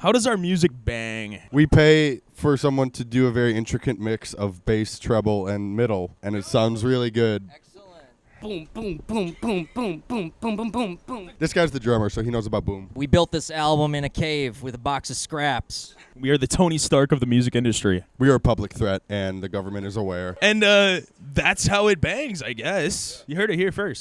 How does our music bang? We pay for someone to do a very intricate mix of bass, treble, and middle, and it sounds really good. Boom, boom, boom, boom, boom, boom, boom, boom, boom, boom. This guy's the drummer, so he knows about boom. We built this album in a cave with a box of scraps. We are the Tony Stark of the music industry. We are a public threat, and the government is aware. And uh, that's how it bangs, I guess. You heard it here first.